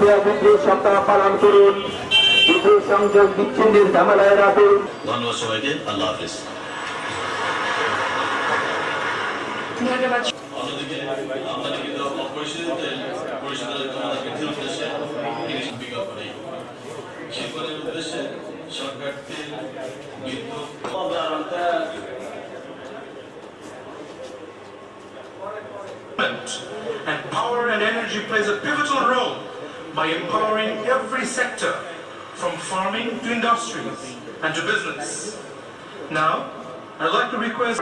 আপনারা বিদ্রোহ সপ্তাহ পালন করুন বিদ্রোহ সংযোগ বিচ্ছিন্নের ঝামেলায় রাখুন ধন্যবাদ সবাইকে আল্লাহ হাফিজ ধন্যবাদ অন্যদিকে আমদানি কিন্তু অপরিশোধিত তেল পরিশোধের ক্ষমতা বৃদ্ধির উদ্দেশ্যে তিনি বিজ্ঞাপন নেই শিল্পের উদ্দেশ্যে সরকার তেল বিদ্যুৎ And power and energy plays a pivotal role by empowering every sector, from farming to industries and to business. Now, I'd like to request